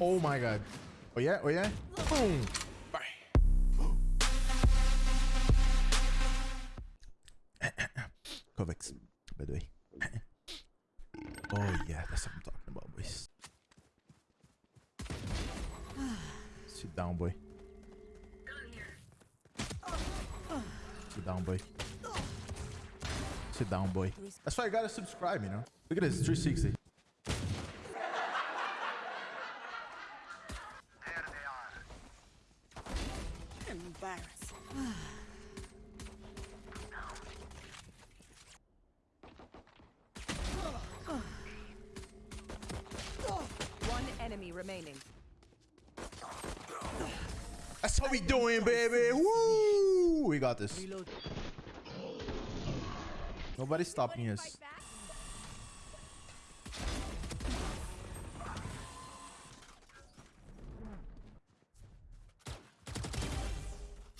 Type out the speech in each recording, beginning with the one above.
Oh my god. Oh yeah, oh yeah. Boom. Bye. Kovacs, by the way. oh yeah, that's what I'm talking about, boys. Sit down, boy. Sit down, boy. Sit down, boy. That's why I gotta subscribe, you know? Look at this, 360. Embarrassing. One enemy remaining. That's how we doing, baby. Woo! We got this. Reload. Nobody's stopping us.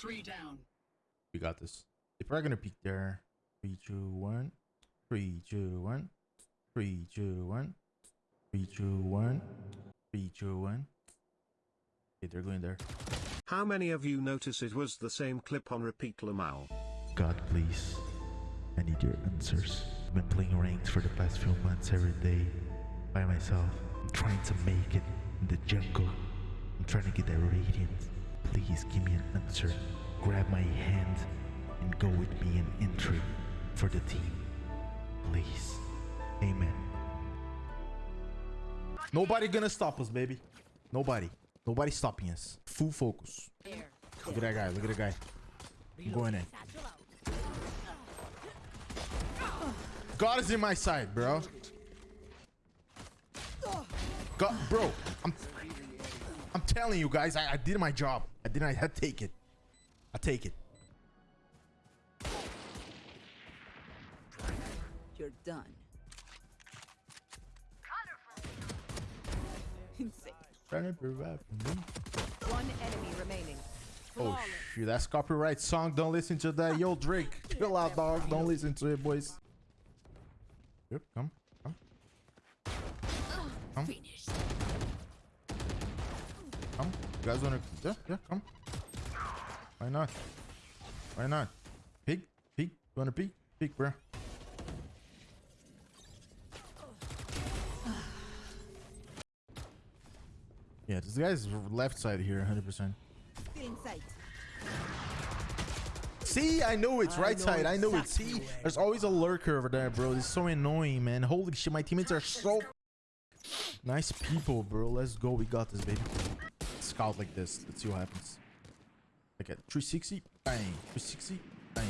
Three down. We got this. They're probably gonna peek there. Three, two, one. Three, two, one. Three, two, one. Three, two, one. Three, two, one. Okay, they're going there. How many of you notice it was the same clip on repeat Lamau? God, please. I need your answers. I've been playing ranks for the past few months every day by myself. I'm trying to make it in the jungle. I'm trying to get that radiant. Please give me an answer. Grab my hand and go with me in entry for the team. Please. Amen. Nobody gonna stop us, baby. Nobody. Nobody stopping us. Full focus. Look at that guy. Look at that guy. I'm going in. God is in my side, bro. God, bro, I'm, I'm telling you guys, I, I did my job. I did. I had take it. I take it. You're done. Insane. Trying to provide for me. One enemy remaining. Oh shoot, that's copyright song. Don't listen to that. Yo, Drake, chill out, dog. Don't listen to it, boys. Yep, come, come, come, Finished. You guys wanna? Yeah, yeah, come. Why not? Why not? Peek, peek. You wanna peek? Peek, bro. Yeah, this guy's left side here, 100%. Still in sight. See, I know it's right side. I know it. See, there's always a lurker over there, bro. It's so annoying, man. Holy shit, my teammates are so nice people, bro. Let's go. We got this, baby. Scout like this. Let's see what happens. Like at 360, bang. 360, bang.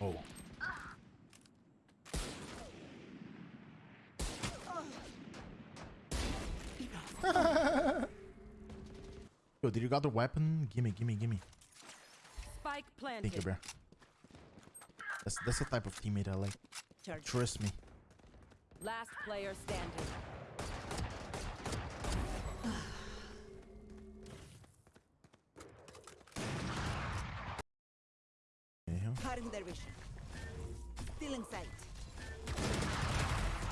Oh. Yo, did you got the weapon? Gimme, gimme, gimme. Spike Thank you, bro. That's that's the type of teammate I like. Charge. Trust me. Last player standing. Yeah. Cutting their vision. Still in sight.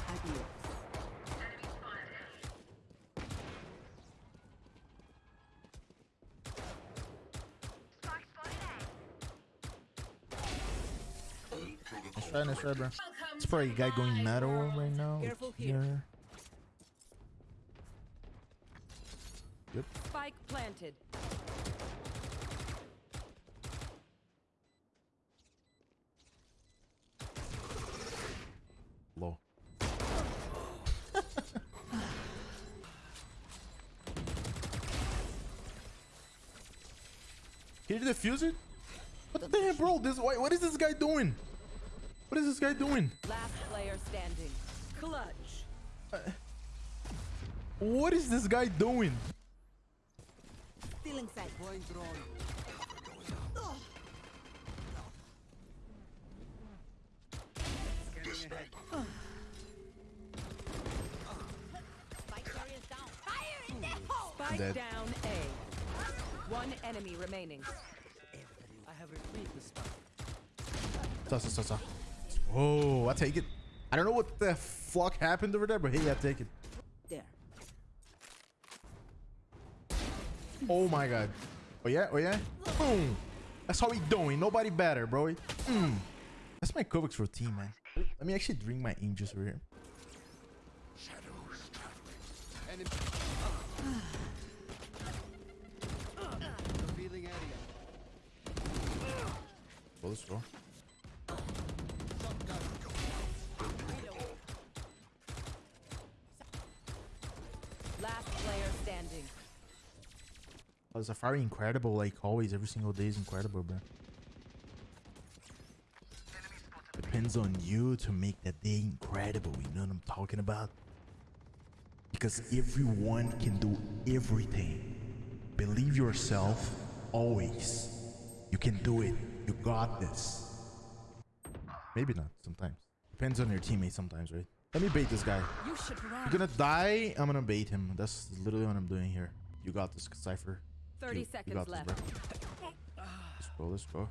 Adios. Nice try, nice try, bro. It's probably a guy going metal right now. Careful here. here. Yep. Spike planted. Can you defuse it? What the heck, bro? This why, what is this guy doing? What is this guy doing? Last player standing. Clutch. Uh, what is this guy doing? Still in sight. Spike Dead. down A. One enemy remaining. i Sa, sa, sa, sa. Oh, I take it. I don't know what the fuck happened over there, but hey, I take it. There. Oh my god. Oh yeah, oh yeah. Boom. That's how we doing. Nobody better, bro. Mm. That's my Kovacs routine, man. Let me actually drink my aim juice over here. Let's go. Last player standing. Oh, Safari incredible, like always. Every single day is incredible, bro. Depends on you to make that day incredible. You know what I'm talking about? Because everyone can do everything. Believe yourself always. You can do it. You got this. Maybe not sometimes. Depends on your teammate sometimes, right? Let me bait this guy. You. You're gonna die. I'm gonna bait him. That's literally what I'm doing here. You got this, Cypher. 30 You- you seconds this, left. bro. Let's go. Let's go.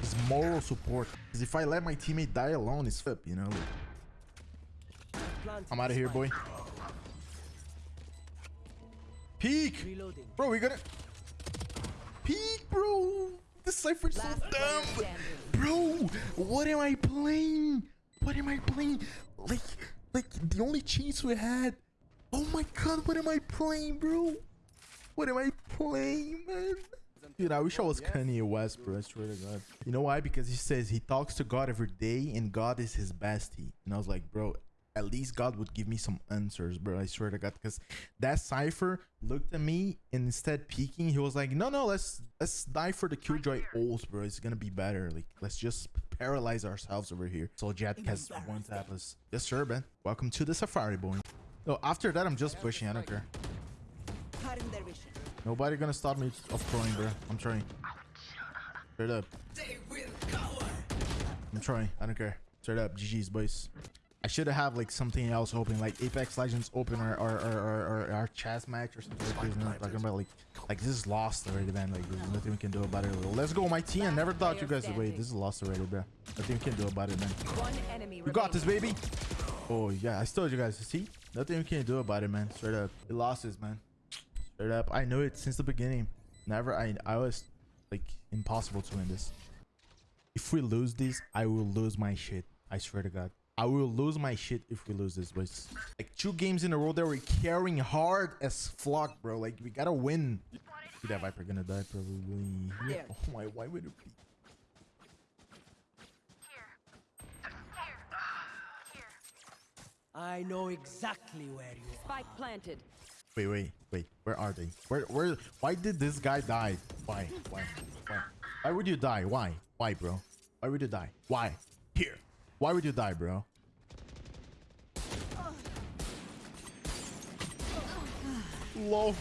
His moral support. Because if I let my teammate die alone, it's flip, you know? I'm out of here, boy. Peek! Bro, we gonna... Peek, bro! Cypher's so dumb! Bro, what am I playing? What am I playing? Like, like the only chance we had. Oh my god, what am I playing, bro? What am I playing, man? Dude, I wish I was Kanye West, bro. I swear to God. You know why? Because he says he talks to God every day, and God is his bestie. And I was like, bro, at least God would give me some answers, bro. I swear to God, because that Cypher looked at me and instead peeking, he was like, no, no, let's let's die for the Killjoy ults, bro. It's gonna be better. Like, let's just paralyze ourselves over here. So Jett has one tap us. Yes, sir, man. Welcome to the Safari, boy. No, after that, I'm just pushing. I don't care. Cutting their vision. Nobody gonna stop me of throwing, bro. I'm trying. Straight up. I'm trying. I don't care. Straight up. GG's, boys. I should have like something else open, like Apex Legends open or or or, or, or our chess match or something like this. You I'm talking about like like this is lost already, man. Like there's nothing we can do about it. Let's go, my team. I never thought you guys would wait. This is lost already, bro. Nothing we can do about it, man. One enemy You got this, baby. Oh yeah, I told you guys. See, nothing we can do about it, man. Straight up, we lost this, man. Straight up, I know it since the beginning. Never, I, I was like impossible to win this. If we lose this, I will lose my shit. I swear to God, I will lose my shit if we lose this, boys. Like two games in a row that we're carrying hard as flock, bro. Like we gotta win. See that Viper gonna die probably. here. Oh my, why would it be? I know exactly where you are. Spike planted. Wait, wait, wait. Where are they? Where, where? Why did this guy die? Why? Why? Why? Why would you die? Why? Why, bro? Why would you die? Why? Here. Why would you die, bro? Lol.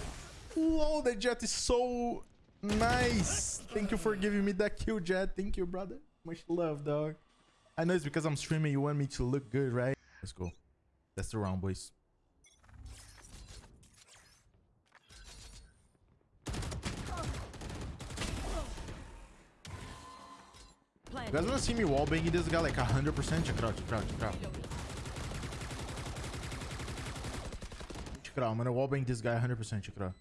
Lol, the Jett is so nice. Thank you for giving me that kill, Jett. Thank you, brother. Much love, dog. I know it's because I'm streaming. You want me to look good, right? Let's go. That's the round, boys. You guys Planted. wanna see me wallbanging this guy like 100%? Check it out, check it out, check it out. Check it out, I'm gonna wallbang this guy 100%, check it out.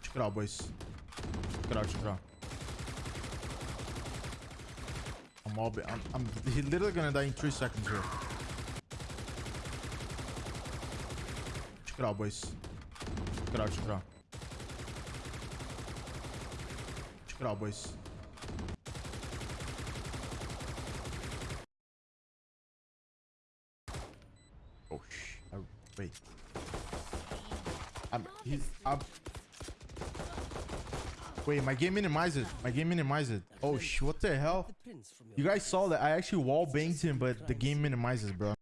Check it out, boys. Check it out, check it out. I'm all I'm, I'm he literally gonna die in 3 seconds here. Check it out, boys. Check it out, check it out. Out, boys. Oh sh! I, wait. I'm. He's. I'm. Wait, my game minimized it. My game minimized it. Oh sh! What the hell? You guys saw that I actually wall banged him, but the game minimizes, bro.